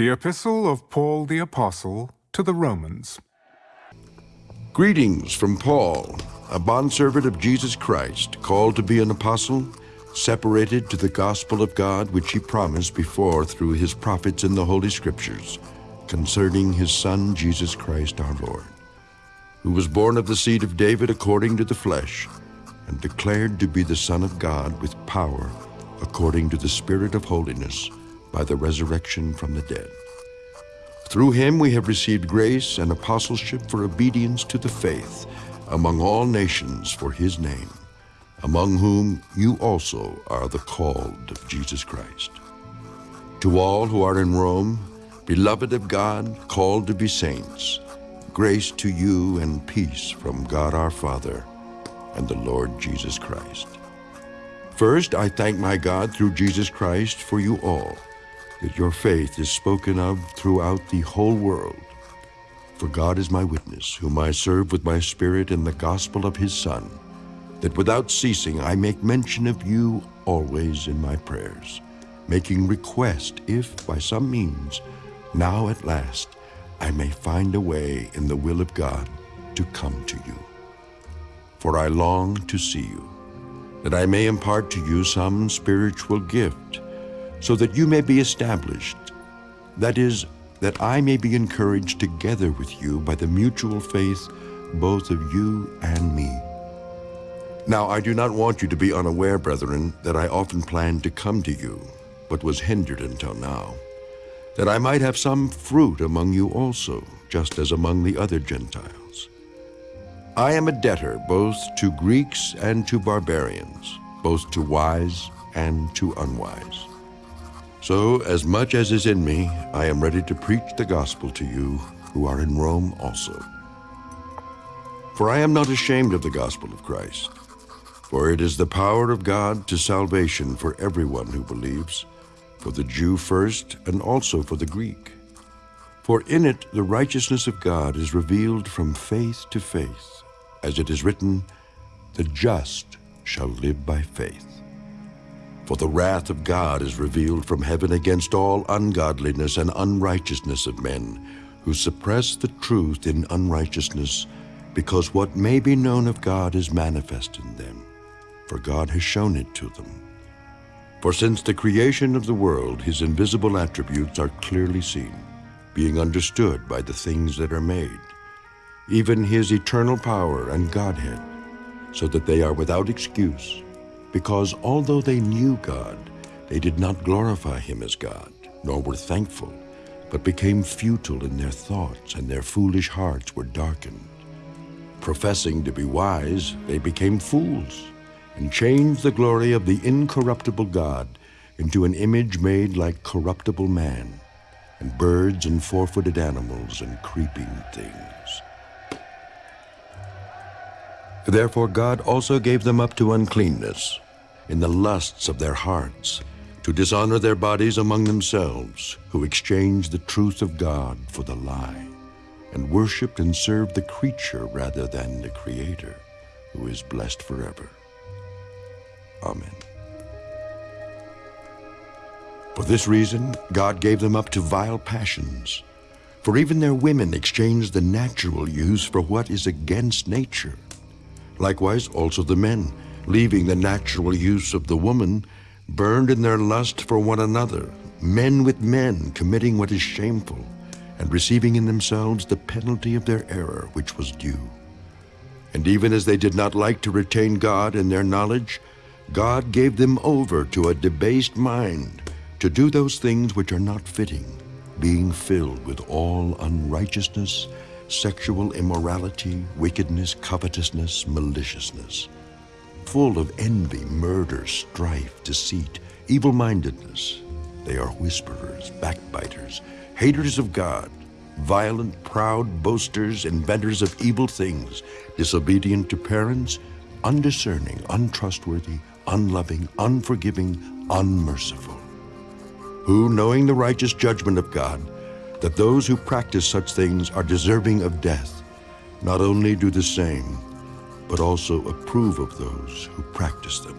The Epistle of Paul the Apostle to the Romans. Greetings from Paul, a bondservant of Jesus Christ, called to be an apostle, separated to the gospel of God which he promised before through his prophets in the Holy Scriptures, concerning his Son Jesus Christ our Lord, who was born of the seed of David according to the flesh, and declared to be the Son of God with power, according to the Spirit of holiness, by the resurrection from the dead. Through him we have received grace and apostleship for obedience to the faith among all nations for his name, among whom you also are the called of Jesus Christ. To all who are in Rome, beloved of God, called to be saints, grace to you and peace from God our Father and the Lord Jesus Christ. First, I thank my God through Jesus Christ for you all, that your faith is spoken of throughout the whole world. For God is my witness, whom I serve with my spirit in the gospel of his Son, that without ceasing I make mention of you always in my prayers, making request if by some means, now at last, I may find a way in the will of God to come to you. For I long to see you, that I may impart to you some spiritual gift, so that you may be established. That is, that I may be encouraged together with you by the mutual faith both of you and me. Now I do not want you to be unaware, brethren, that I often planned to come to you, but was hindered until now, that I might have some fruit among you also, just as among the other Gentiles. I am a debtor both to Greeks and to barbarians, both to wise and to unwise. So, as much as is in me, I am ready to preach the gospel to you who are in Rome also. For I am not ashamed of the gospel of Christ, for it is the power of God to salvation for everyone who believes, for the Jew first and also for the Greek. For in it the righteousness of God is revealed from faith to faith, as it is written, The just shall live by faith. For the wrath of God is revealed from heaven against all ungodliness and unrighteousness of men, who suppress the truth in unrighteousness, because what may be known of God is manifest in them, for God has shown it to them. For since the creation of the world his invisible attributes are clearly seen, being understood by the things that are made, even his eternal power and Godhead, so that they are without excuse because although they knew God, they did not glorify him as God, nor were thankful, but became futile in their thoughts, and their foolish hearts were darkened. Professing to be wise, they became fools, and changed the glory of the incorruptible God into an image made like corruptible man, and birds and four-footed animals and creeping things. Therefore God also gave them up to uncleanness, in the lusts of their hearts, to dishonor their bodies among themselves, who exchanged the truth of God for the lie, and worshipped and served the creature rather than the Creator, who is blessed forever. Amen. For this reason, God gave them up to vile passions, for even their women exchanged the natural use for what is against nature. Likewise also the men, leaving the natural use of the woman, burned in their lust for one another, men with men committing what is shameful, and receiving in themselves the penalty of their error which was due. And even as they did not like to retain God in their knowledge, God gave them over to a debased mind to do those things which are not fitting, being filled with all unrighteousness sexual immorality, wickedness, covetousness, maliciousness, full of envy, murder, strife, deceit, evil-mindedness. They are whisperers, backbiters, haters of God, violent, proud, boasters, inventors of evil things, disobedient to parents, undiscerning, untrustworthy, unloving, unforgiving, unmerciful, who, knowing the righteous judgment of God, that those who practice such things are deserving of death, not only do the same, but also approve of those who practice them.